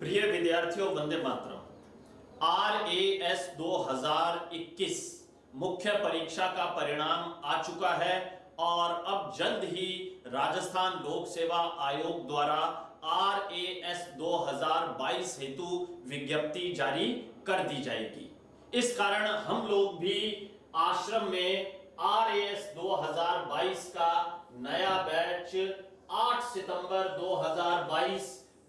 प्रिय विद्यार्थियों, Vande Mataram. R A S 2021 मुख्य परीक्षा का परिणाम आ चुका है और अब जल्द ही राजस्थान लोक सेवा आयोग द्वारा आर 2022 हेतु विज्ञप्ति जारी कर दी जाएगी। इस कारण हम लोग भी आश्रम में आर एस 2022 का नया बैच 8 सितंबर 2022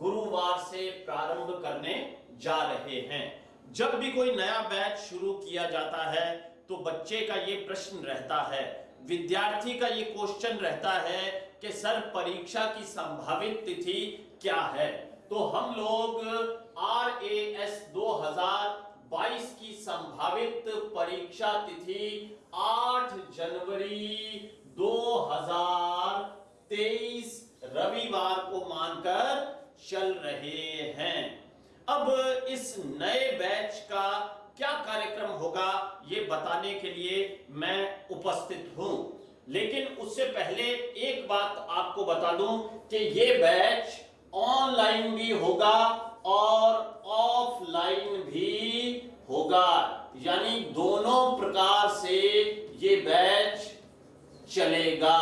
गुरुवार से प्रारंभ करने जा रहे हैं। जब भी कोई नया बैच शुरू किया जाता है तो बच्चे का ये प्रश्न रहता है, विद्यार्थी का ये क्वेश्चन रहता है कि सर परीक्षा की संभावित तिथि क्या है? तो हम लोग आर ए एस दो हज़ार बाईस की संभावित परीक्षा तिथि 8 जनवरी 2023 रविवार को मानकर चल रहे हैं। अब इस नए बैच का क्या कार्यक्रम होगा, ये बताने के लिए मैं उपस्थित हूँ। लेकिन उससे पहले एक बात आपको बता दूँ कि ये बैच ऑनलाइन भी होगा और ऑफलाइन भी होगा। यानी दोनों प्रकार से ये बैच चलेगा।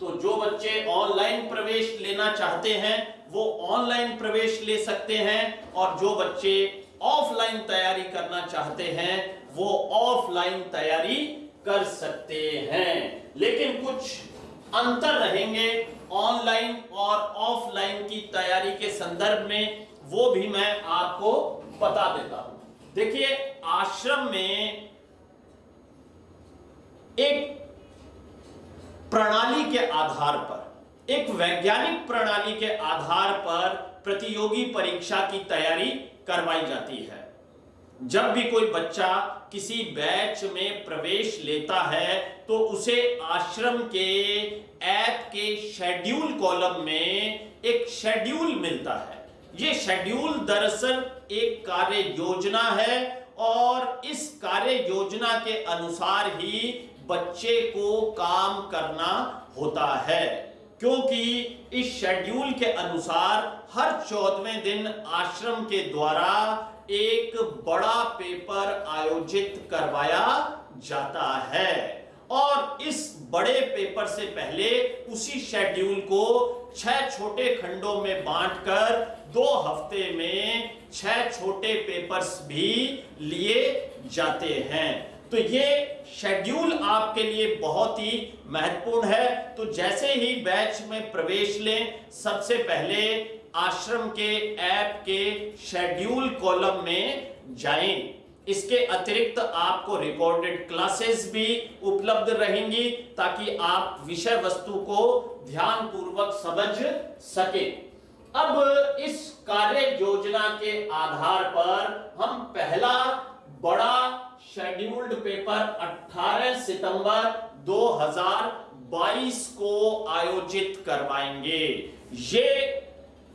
तो जो बच्चे ऑनलाइन प्रवेश लेना चाहते हैं, वो ऑनलाइन प्रवेश ले सकते हैं और जो बच्चे ऑफलाइन तैयारी करना चाहते हैं, वो ऑफलाइन तैयारी कर सकते हैं। अंतर रहेंगे ऑनलाइन और ऑफलाइन की तैयारी के संदर्भ में, वो भी मैं आपको बता देता हूँ। देखिए, आश्रम में एक प्रणाली के आधार पर, एक वैज्ञानिक प्रणाली के आधार पर प्रतियोगी परीक्षा की तैयारी करवाई जाती है। जब भी कोई बच्चा किसी बैच में प्रवेश लेता है तो उसे आश्रम के ऐप के शेड्यूल कॉलम में एक शेड्यूल मिलता है। यह शेड्यूल दरअसल एक कार्य योजना है और इस कार्य योजना के अनुसार ही बच्चे को काम करना होता है, क्योंकि इस शेड्यूल के अनुसार हर चौदहवें दिन आश्रम के द्वारा एक बड़ा पेपर आयोजित करवाया जाता है। और इस बड़े पेपर से पहले उसी शेड्यूल को छह छोटे खंडों में बांटकर दो हफ़्ते में छह छोटे पेपर्स भी लिए जाते हैं। तो ये शेड्यूल आपके लिए बहुत ही महत्वपूर्ण है। तो जैसे ही बैच में प्रवेश लें, सबसे पहले आश्रम के ऐप के शेड्यूल कॉलम में जाएँ। इसके अतिरिक्त आपको रिकॉर्डेड क्लासेस भी उपलब्ध रहेंगी ताकि आप विषय वस्तु को ध्यान पूर्वक समझ सके। अब इस कार्य योजना के आधार पर हम पहला बड़ा शेड्यूल्ड पेपर 18 सितंबर 2022 को आयोजित करवाएँगे। ये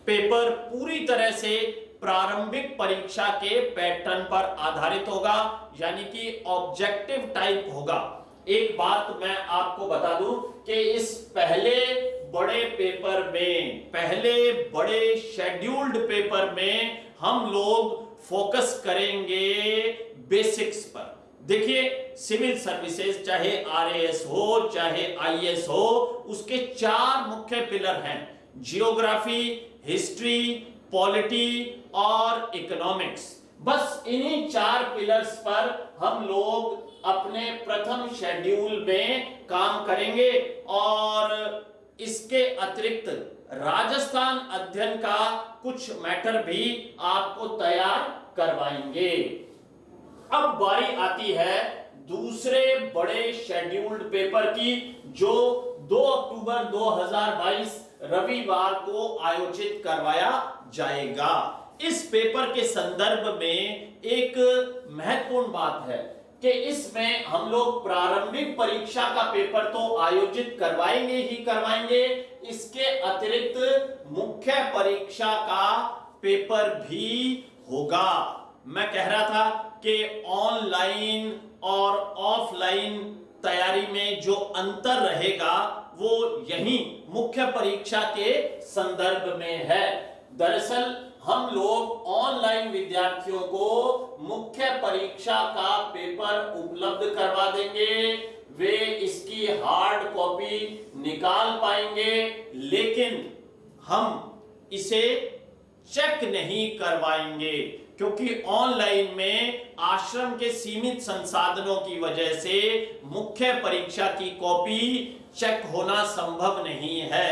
पेपर पूरी तरह से प्रारंभिक परीक्षा के पैटर्न पर आधारित होगा, यानी कि ऑब्जेक्टिव टाइप होगा। एक बात मैं आपको बता दूँ कि इस पहले बड़े पेपर में, पहले बड़े शेड्यूल्ड पेपर में हम लोग फोकस करेंगे बेसिक्स पर। देखिए सिविल सर्विसेज़ चाहे आरएएस हो, चाहे आईएएस हो, उसके चार मुख्य पिलर हैं। जियोग्राफी हिस्ट्री पॉलिटी और इकोनॉमिक्स बस इन्हीं चार पिलर्स पर हम लोग अपने प्रथम शेड्यूल में काम करेंगे और इसके अतिरिक्त राजस्थान अध्ययन का कुछ मैटर भी आपको तैयार करवाएँगे। अब बारी आती है दूसरे बड़े शेड्यूल्ड पेपर की, जो 2 अक्टूबर 2022 रविवार को आयोजित करवाया जाएगा। इस पेपर के संदर्भ में एक महत्वपूर्ण बात है कि इसमें हम लोग प्रारंभिक परीक्षा का पेपर तो आयोजित करवाएँगे ही करवाएँगे, इसके अतिरिक्त मुख्य परीक्षा का पेपर भी होगा। मैं कह रहा था कि ऑनलाइन और ऑफलाइन तैयारी में जो अंतर रहेगा, वो यही मुख्य परीक्षा के संदर्भ में है। दरअसल, हम लोग ऑनलाइन विद्यार्थियों को मुख्य परीक्षा का पेपर उपलब्ध करवा देंगे। वे इसकी हार्ड कॉपी निकाल पाएँगे, लेकिन हम इसे चेक नहीं करवाएँगे, क्योंकि ऑनलाइन में आश्रम के सीमित संसाधनों की वजह से मुख्य परीक्षा की कॉपी चेक होना संभव नहीं है।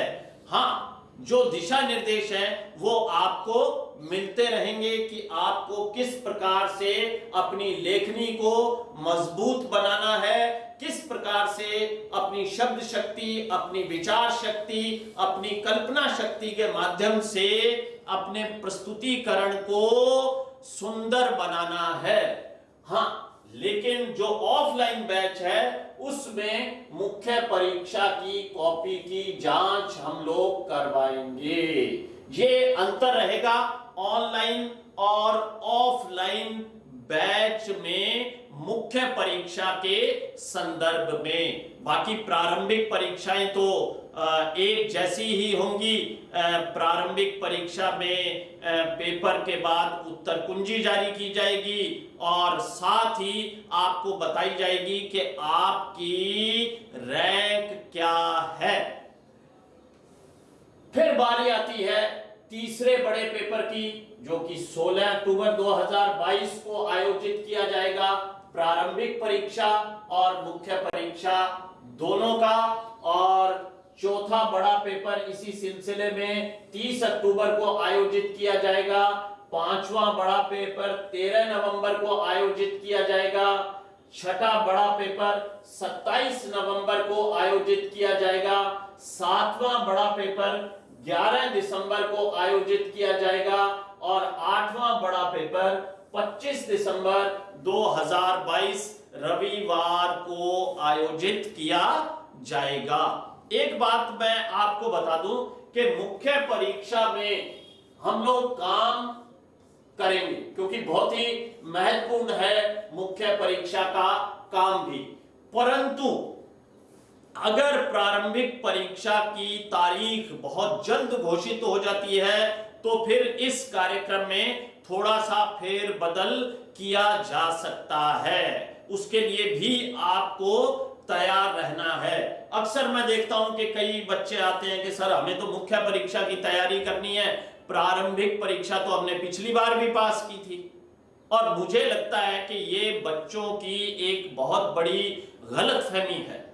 हाँ जो दिशा निर्देश है, वो आपको मिलते रहेंगे कि आपको किस प्रकार से अपनी लेखनी को मज़बूत बनाना है, किस प्रकार से अपनी शब्द शक्ति, अपनी विचार शक्ति, अपनी कल्पना शक्ति के माध्यम से अपने प्रस्तुतिकरण को सुंदर बनाना है। हाँ लेकिन जो ऑफलाइन बैच है, उसमें मुख्य परीक्षा की कॉपी की जाँच हम लोग करवाएँगे। ये अंतर रहेगा ऑनलाइन और ऑफलाइन बैच में मुख्य परीक्षा के संदर्भ में। बाकी प्रारंभिक परीक्षाएँ तो एक जैसी ही होंगी। प्रारंभिक परीक्षा में पेपर के बाद उत्तर कुंजी जारी की जाएगी और साथ ही आपको बताई जाएगी कि आपकी रैंक क्या है। फिर बारी आती है तीसरे बड़े पेपर की, जो कि 16 अक्टूबर 2022 को आयोजित किया जाएगा। प्रारंभिक परीक्षा और मुख्य परीक्षा दोनों का और चौथा बड़ा पेपर इसी सिलसिले में 30 अक्टूबर को आयोजित किया जाएगा। पांचवा बड़ा पेपर 13 नवंबर को आयोजित किया जाएगा। छठा बड़ा पेपर 27 नवंबर को आयोजित किया जाएगा। सातवां बड़ा पेपर 11 दिसंबर को आयोजित किया जाएगा और आठवां बड़ा पेपर 25 दिसंबर 2022 रविवार को आयोजित किया जाएगा। एक बात मैं आपको बता दूँ कि मुख्य परीक्षा में हम लोग काम करेंगे, क्योंकि बहुत ही महत्वपूर्ण है मुख्य परीक्षा का काम भी। परंतु, अगर प्रारंभिक परीक्षा की तारीख बहुत जल्द घोषित हो जाती है तो फिर इस कार्यक्रम में थोड़ा सा फेर बदल किया जा सकता है। उसके लिए भी आपको तैयार रहना है। अक्सर मैं देखता हूँ कि कई बच्चे आते हैं कि, सर, हमें तो मुख्य परीक्षा की तैयारी करनी है। प्रारंभिक परीक्षा तो हमने पिछली बार भी पास की थी। और मुझे लगता है कि ये बच्चों की एक बहुत बड़ी गलत फहमी है।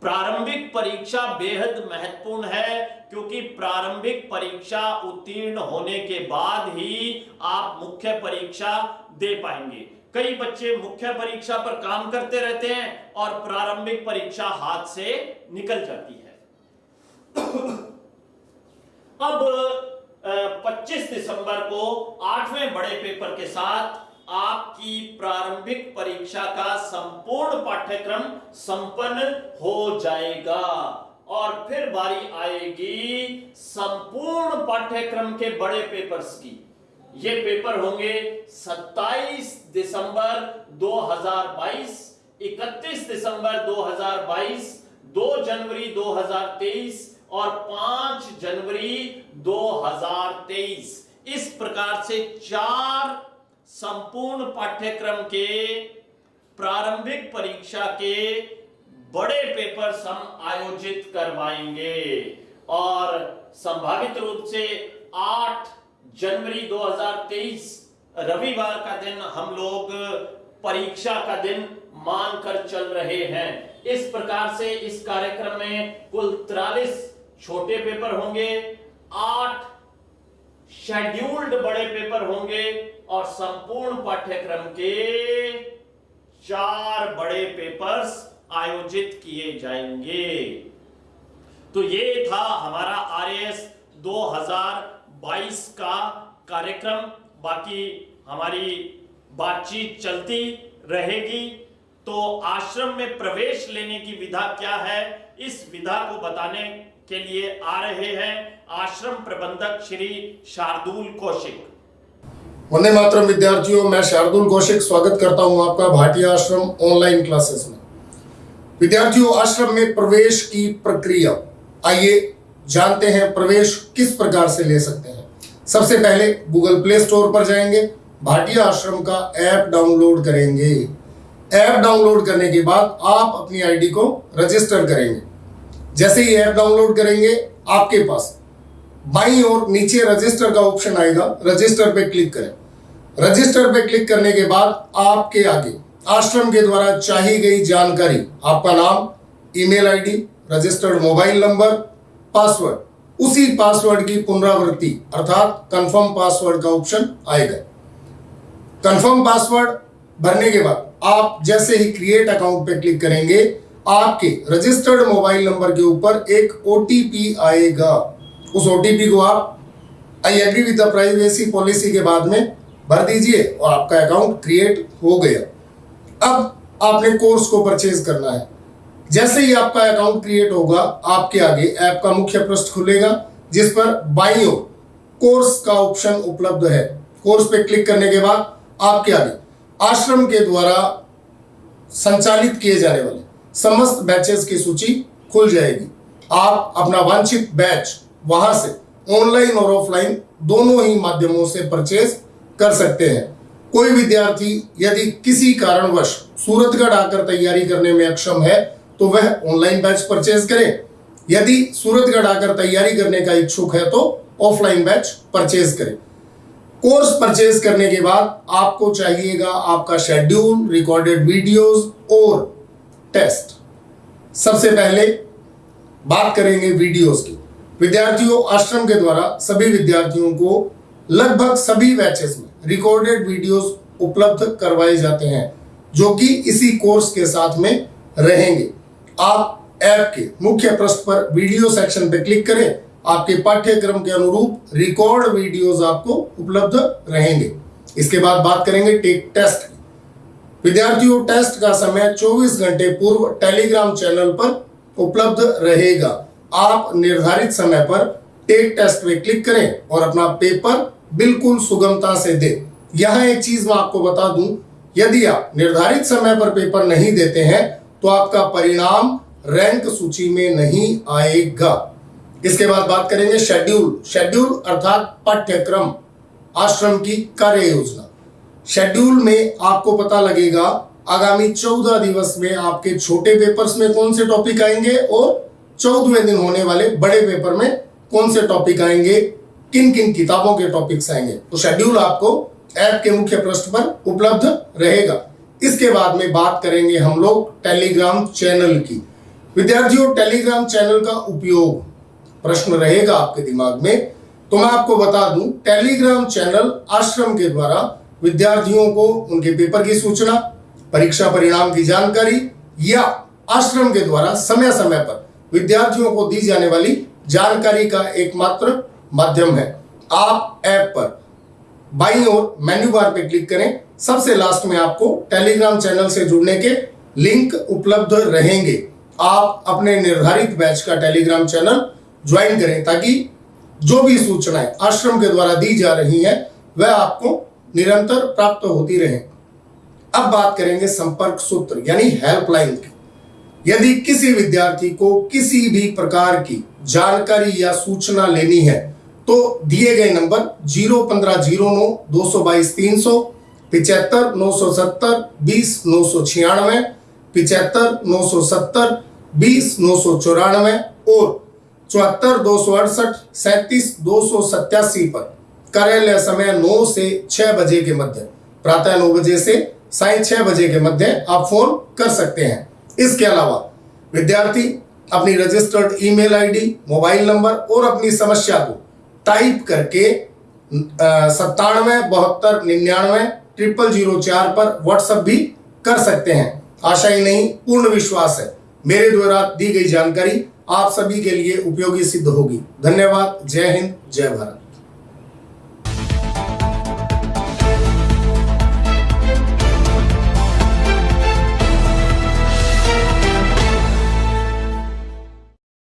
प्रारंभिक परीक्षा बेहद महत्वपूर्ण है, क्योंकि प्रारंभिक परीक्षा उत्तीर्ण होने के बाद ही आप मुख्य परीक्षा दे पाएँगे। कई बच्चे मुख्य परीक्षा पर काम करते रहते हैं और प्रारंभिक परीक्षा हाथ से निकल जाती है। अब 25 दिसंबर को आठवें बड़े पेपर के साथ आपकी प्रारंभिक परीक्षा का संपूर्ण पाठ्यक्रम संपन्न हो जाएगा और फिर बारी आएगी संपूर्ण पाठ्यक्रम के बड़े पेपर्स की। ये पेपर होंगे 27 दिसंबर 2022, 31 दिसंबर 2022, 2 जनवरी 2023 और 5 जनवरी 2023 इस प्रकार से चार संपूर्ण पाठ्यक्रम के प्रारंभिक परीक्षा के बड़े पेपर्स हम आयोजित करवाएँगे और संभावित रूप से 8 जनवरी 2023 रविवार का दिन हम लोग परीक्षा का दिन मानकर चल रहे हैं। इस प्रकार से इस कार्यक्रम में कुल तिरालीस छोटे पेपर होंगे, आठ शेड्यूल्ड बड़े पेपर होंगे और संपूर्ण पाठ्यक्रम के चार बड़े पेपर्स आयोजित किए जाएँगे। तो ये था हमारा आर एस 22 का कार्यक्रम, बाकी हमारी बातचीत चलती रहेगी। तो आश्रम में प्रवेश लेने की विधा क्या है, इस विधा को बताने के लिए आ रहे हैं आश्रम प्रबंधक श्री शार्दुल कौशिक। वंदे मातरम विद्यार्थियों, मैं शार्दुल कौशिक स्वागत करता हूँ आपका भाटिया आश्रम ऑनलाइन क्लासेस में। विद्यार्थियों, आश्रम में प्रवेश की प्रक्रिया, आइए जानते हैं, प्रवेश किस प्रकार से ले सकते हैं। सबसे पहले गूगल प्ले स्टोर पर जाएँगे, भाटिया आश्रम का ऐप डाउनलोड करेंगे। ऐप डाउनलोड करने के बाद आप अपनी आईडी को रजिस्टर करेंगे। जैसे ही ऐप डाउनलोड करेंगे, आपके पास बाई और नीचे रजिस्टर का ऑप्शन आएगा, रजिस्टर पे क्लिक करें। रजिस्टर पे क्लिक करने के बाद आपके आगे आश्रम के द्वारा चाही गई जानकारी, आपका नाम, email ID registered mobile number password. उसी पासवर्ड की पुनरावृत्ति, अर्थात कंफर्म पासवर्ड का ऑप्शन आएगा। कंफर्म पासवर्ड भरने के बाद आप जैसे ही क्रिएट अकाउंट पे क्लिक करेंगे, आपके रजिस्टर्ड मोबाइल नंबर के ऊपर एक ओटीपी आएगा। उस ओटीपी को आप I agree with the privacy policy के बाद में भर दीजिए और आपका अकाउंट क्रिएट हो गया। अब आपने कोर्स को परचेज करना है। जैसे ही आपका अकाउंट क्रिएट होगा, आपके आगे ऐप का मुख्य पृष्ठ खुलेगा, जिस पर ओर कोर्स का ऑप्शन उपलब्ध है। कोर्स पे क्लिक करने के बाद आपके आगे आश्रम के द्वारा संचालित किए जाने वाले समस्त बैचेस की सूची खुल जाएगी। आप अपना वांछित बैच वहाँ से ऑनलाइन और ऑफलाइन दोनों ही माध्यमों से परचेज कर सकते हैं। कोई विद्यार्थी यदि किसी कारणवश सूरतगढ़ आकर तैयारी करने में अक्षम है तो वह ऑनलाइन बैच परचेज करे। यदि सूरतगढ़ आकर तैयारी करने का इच्छुक है तो ऑफलाइन बैच परचेज करें। कोर्स परचेज करने के बाद आपको चाहिएगा आपका शेड्यूल रिकॉर्डेड वीडियोस और टेस्ट सबसे पहले बात करेंगे वीडियोस की। विद्यार्थियों, आश्रम के द्वारा सभी विद्यार्थियों को लगभग सभी बैचेस में रिकॉर्डेड वीडियोस उपलब्ध करवाए जाते हैं, जो कि इसी कोर्स के साथ में रहेंगे। आप ऐप के मुख्य पृष्ठ पर वीडियो सेक्शन पर क्लिक करें, आपके पाठ्यक्रम के अनुरूप रिकॉर्ड वीडियोस आपको उपलब्ध रहेंगे। इसके बाद बात करेंगे टेक टेस्ट विद्यार्थियों टेस्ट का समय 24 घंटे पूर्व टेलीग्राम चैनल पर उपलब्ध रहेगा। आप निर्धारित समय पर टेक टेस्ट में क्लिक करें और अपना पेपर बिल्कुल सुगमता से दें। यहाँ एक चीज़ मैं आपको बता दूँ, यदि आप निर्धारित समय पर पेपर नहीं देते हैं तो आपका परिणाम रैंक सूची में नहीं आएगा। इसके बाद बात करेंगे शेड्यूल शेड्यूल अर्थात पाठ्यक्रम, आश्रम की कार्य योजना। शेड्यूल में आपको पता लगेगा आगामी चौदह दिवस में आपके छोटे पेपर्स में कौन से टॉपिक आएँगे और चौदहवें दिन होने वाले बड़े पेपर में कौन से टॉपिक आएँगे किन किन किताबों के टॉपिक्स आएँगे। तो शेड्यूल आपको ऐप के मुख्य पृष्ठ पर उपलब्ध रहेगा। इसके बाद में बात करेंगे हम लोग टेलीग्राम चैनल की। विद्यार्थियों, टेलीग्राम चैनल का उपयोग प्रश्न रहेगा आपके दिमाग में। तो मैं आपको बता दूँ, टेलीग्राम चैनल आश्रम के द्वारा विद्यार्थियों को उनके पेपर की सूचना, परीक्षा परिणाम की जानकारी या आश्रम के द्वारा समय समय पर विद्यार्थियों को दी जाने वाली जानकारी का एकमात्र माध्यम है। आप ऐप पर बाई और मेन्यू बार पे क्लिक करें। सबसे लास्ट में आपको टेलीग्राम चैनल से जुड़ने के लिंक उपलब्ध रहेंगे। आप अपने निर्धारित बैच का टेलीग्राम चैनल ज्वाइन करें ताकि जो भी सूचनाएँ आश्रम के द्वारा दी जा रही हैं, वह आपको निरंतर प्राप्त होती रहे। अब बात करेंगे संपर्क सूत्र, यानी हेल्पलाइन की। यदि किसी विद्यार्थी को किसी भी प्रकार की जानकारी या सूचना लेनी है तो दिए गए नंबर ज़ीरो पंद्रह ज़ीरो नौ, दो सौ बाईस तीन सौ, पिचहत्तर नौ सौ सत्तर, बीस नौ सौ छियानवे, पिचहत्तर नौ सौ सत्तर, बीस नौ सौ चौरानवे और चौहत्तर दो सौ अड़सठ, सैतीस दो सौ सत्यासी पर कार्यालय समय नौ से छह बजे के मध्य, प्रातः नौ बजे से साय छह बजे के मध्य आप फ़ोन कर सकते हैं। इसके अलावा विद्यार्थी अपनी registered email ID, mobile number और अपनी समस्या को टाइप करके सत्तानवे, बहत्तर, निन्यानवे, ट्रिपल ज़ीरो चार पर व्हाट्सअप भी कर सकते हैं। आशा ही नहीं, पूर्ण विश्वास है। मेरे द्वारा दी गई जानकारी आप सभी के लिए उपयोगी सिद्ध होगी। धन्यवाद। जय हिंद, जय भारत।